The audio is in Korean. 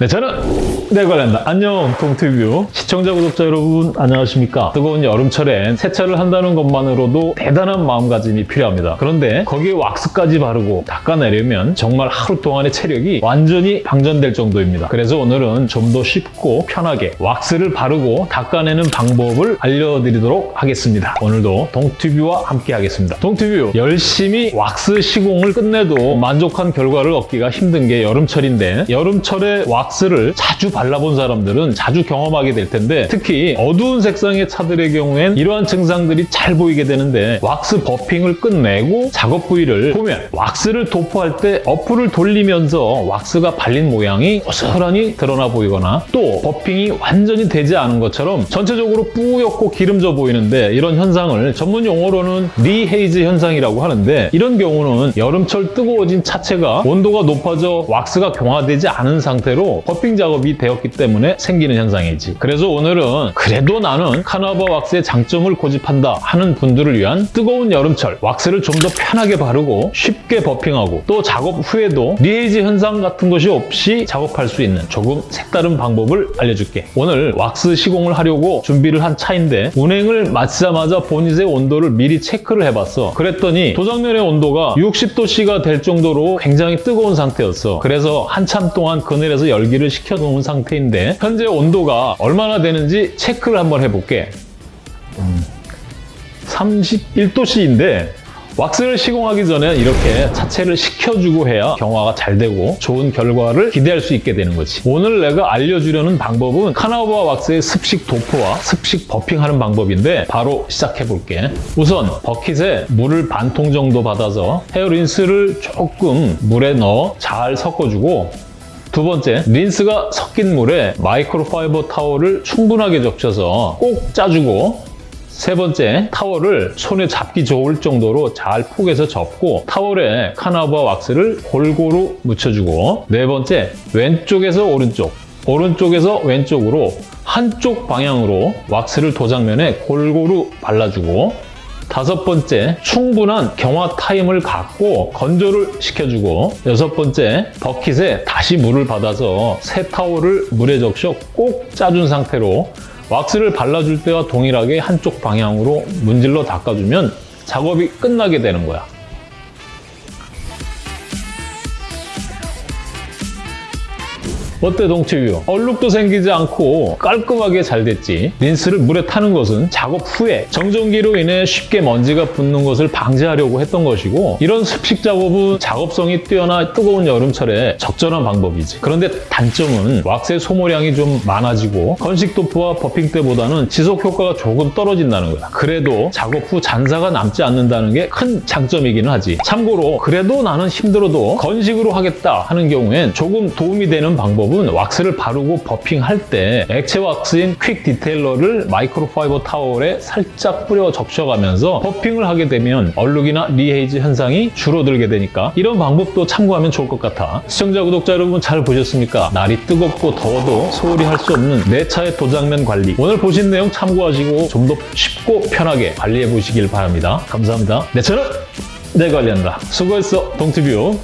네, 저는 내관련다 안녕, 동티뷰. 시청자, 구독자 여러분, 안녕하십니까. 뜨거운 여름철엔 세차를 한다는 것만으로도 대단한 마음가짐이 필요합니다. 그런데 거기에 왁스까지 바르고 닦아내려면 정말 하루 동안의 체력이 완전히 방전될 정도입니다. 그래서 오늘은 좀 더 쉽고 편하게 왁스를 바르고 닦아내는 방법을 알려드리도록 하겠습니다. 오늘도 동티뷰와 함께 하겠습니다. 동티뷰, 열심히 왁스 시공을 끝내도 만족한 결과를 얻기가 힘든 게 여름철인데 여름철에 왁스 를 자주 발라본 사람들은 자주 경험하게 될 텐데 특히 어두운 색상의 차들의 경우엔 이러한 증상들이 잘 보이게 되는데 왁스 버핑을 끝내고 작업 부위를 보면 왁스를 도포할 때 어플을 돌리면서 왁스가 발린 모양이 고스란히 드러나 보이거나 또 buffing이 완전히 되지 않은 것처럼 전체적으로 뿌옇고 기름져 보이는데 이런 현상을 전문 용어로는 rehaze 현상이라고 하는데 이런 경우는 여름철 뜨거워진 차체가 온도가 높아져 왁스가 경화되지 않은 상태로 buffing 작업이 되었기 때문에 생기는 현상이지. 그래서 오늘은 그래도 나는 carnauba 왁스의 장점을 고집한다 하는 분들을 위한 뜨거운 여름철 왁스를 좀 더 편하게 바르고 쉽게 buffing하고 또 작업 후에도 rehaze 현상 같은 것이 없이 작업할 수 있는 조금 색다른 방법을 알려줄게. 오늘 왁스 시공을 하려고 준비를 한 차인데 운행을 마치자마자 보닛의 온도를 미리 체크를 해봤어. 그랬더니 도장면의 온도가 60도씨가 될 정도로 굉장히 뜨거운 상태였어. 그래서 한참 동안 그늘에서 열기 를 식혀놓은 상태인데 현재 온도가 얼마나 되는지 체크를 한번 해볼게. 31도씨인데 왁스를 시공하기 전에 이렇게 차체를 식혀주고 해야 경화가 잘 되고 좋은 결과를 기대할 수 있게 되는 거지. 오늘 내가 알려주려는 방법은 카나우바 왁스의 습식 도포와 습식 버핑하는 방법인데 바로 시작해볼게. 우선 버킷에 물을 반 통 정도 받아서 헤어 린스를 조금 물에 넣어 잘 섞어주고 두 번째, 린스가 섞인 물에 마이크로파이버 타월을 충분하게 적셔서 꼭 짜주고 세 번째, 타월을 손에 잡기 좋을 정도로 잘 폭에서 접고 타월에 카나바 왁스를 골고루 묻혀주고 네 번째, 왼쪽에서 오른쪽, 오른쪽에서 왼쪽으로 한쪽 방향으로 왁스를 도장면에 골고루 발라주고 다섯 번째, 충분한 경화 타임을 갖고 건조를 시켜주고 여섯 번째, 버킷에 다시 물을 받아서 새 타월을 물에 적셔 꼭 짜준 상태로 왁스를 발라줄 때와 동일하게 한쪽 방향으로 문질러 닦아주면 작업이 끝나게 되는 거야. 어때 동치뷰? 얼룩도 생기지 않고 깔끔하게 잘 됐지. 린스를 물에 타는 것은 작업 후에 정전기로 인해 쉽게 먼지가 붙는 것을 방지하려고 했던 것이고 이런 습식 작업은 작업성이 뛰어나 뜨거운 여름철에 적절한 방법이지. 그런데 단점은 왁스의 소모량이 좀 많아지고 건식 도포와 buffing 때보다는 지속 효과가 조금 떨어진다는 거야. 그래도 작업 후 잔사가 남지 않는다는 게 큰 장점이기는 하지. 참고로 그래도 나는 힘들어도 건식으로 하겠다 하는 경우엔 조금 도움이 되는 방법 방법은 왁스를 바르고 buffing할 때 액체 왁스인 quick detailer를 microfiber 타월에 살짝 뿌려 적셔가면서 buffing을 하게 되면 얼룩이나 rehaze 현상이 줄어들게 되니까 이런 방법도 참고하면 좋을 것 같아. 시청자, 구독자 여러분 잘 보셨습니까? 날이 뜨겁고 더워도 소홀히 할 수 없는 내 차의 도장면 관리. 오늘 보신 내용 참고하시고 좀 더 쉽고 편하게 관리해 보시길 바랍니다. 감사합니다. 내 차는 내 관리한다. 수고했어, 동티뷰.